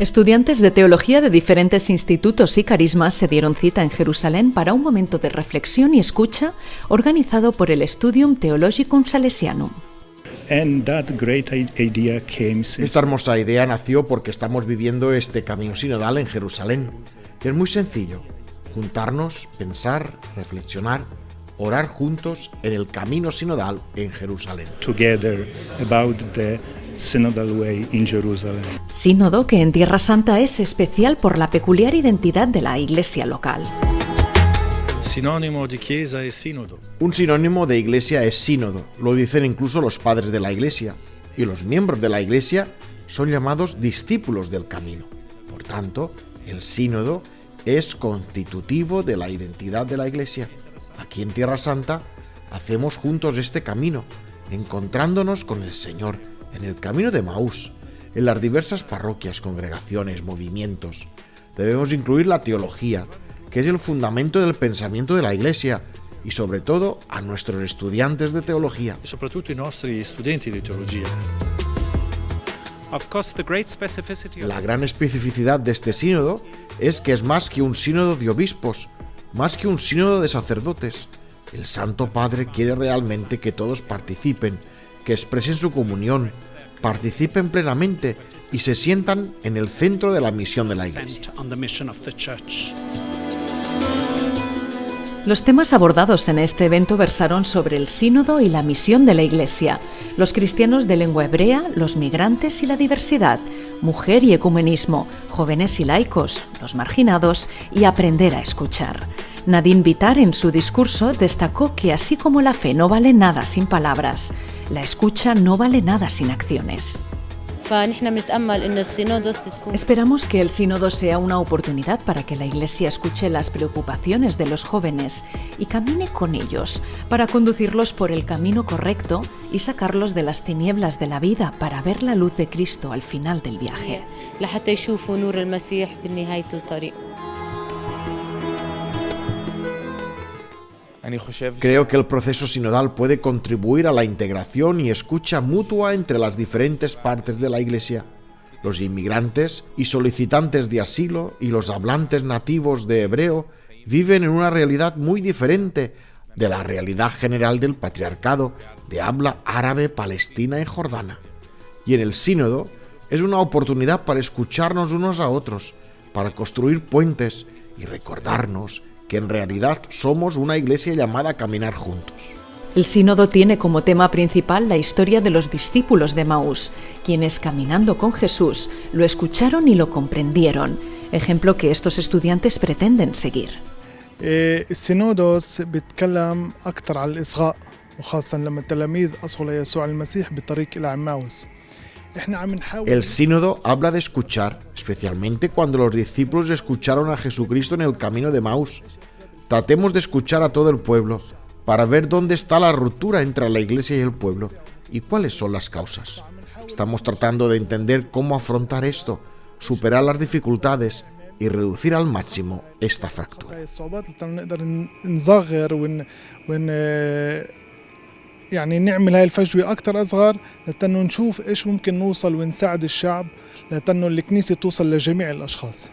Estudiantes de teología de diferentes institutos y carismas se dieron cita en Jerusalén para un momento de reflexión y escucha organizado por el Studium Theologicum Salesianum. Esta hermosa idea nació porque estamos viviendo este camino sinodal en Jerusalén, que es muy sencillo, juntarnos, pensar, reflexionar, orar juntos en el camino sinodal en Jerusalén. Together about the synodal way in Jerusalem. Sínodo que en Tierra Santa es especial por la peculiar identidad de la iglesia local. Sinónimo de chiesa es sínodo. Un sinónimo de iglesia es sínodo, lo dicen incluso los padres de la iglesia, y los miembros de la iglesia son llamados discípulos del camino. Por tanto, el sínodo es constitutivo de la identidad de la iglesia. Aquí en Tierra Santa hacemos juntos este camino, encontrándonos con el Señor en el camino de Maús, en las diversas parroquias, congregaciones, movimientos. Debemos incluir la teología, que es el fundamento del pensamiento de la Iglesia, y sobre todo a nuestros estudiantes de teología. Sobre todo nuestros estudiantes de teología. La gran especificidad de este sínodo es que es más que un sínodo de obispos, más que un sínodo de sacerdotes. El Santo Padre quiere realmente que todos participen, que expresen su comunión, participen plenamente y se sientan en el centro de la misión de la Iglesia. Los temas abordados en este evento versaron sobre el sínodo y la misión de la Iglesia, los cristianos de lengua hebrea, los migrantes y la diversidad, mujer y ecumenismo, jóvenes y laicos, los marginados y aprender a escuchar. Nadine Vitar en su discurso destacó que así como la fe no vale nada sin palabras, la escucha no vale nada sin acciones. Esperamos que el sínodo sea una oportunidad para que la Iglesia escuche las preocupaciones de los jóvenes y camine con ellos para conducirlos por el camino correcto y sacarlos de las tinieblas de la vida para ver la luz de Cristo al final del viaje. Creo que el proceso sinodal puede contribuir a la integración y escucha mutua entre las diferentes partes de la Iglesia. Los inmigrantes y solicitantes de asilo y los hablantes nativos de hebreo viven en una realidad muy diferente de la realidad general del patriarcado de habla árabe palestina y jordana. Y en el sínodo es una oportunidad para escucharnos unos a otros, para construir puentes y recordarnos que en realidad somos una iglesia llamada a caminar juntos. El sínodo tiene como tema principal la historia de los discípulos de Maús, quienes caminando con Jesús lo escucharon y lo comprendieron, ejemplo que estos estudiantes pretenden seguir. السينودوس بيتكلم أكثر على الإصغاء وخاصة لما التلاميذ أصغوا ليسوع المسيح بالطريق إلى عماوس el sínodo habla de escuchar, especialmente cuando los discípulos escucharon a Jesucristo en el camino de Maús. Tratemos de escuchar a todo el pueblo para ver dónde está la ruptura entre la iglesia y el pueblo y cuáles son las causas. Estamos tratando de entender cómo afrontar esto, superar las dificultades y reducir al máximo esta fractura. يعني نعمل هاي الفجوة أكتر أصغر لتنو نشوف إيش ممكن نوصل ونساعد الشعب لتنو الكنيسة توصل لجميع الأشخاص.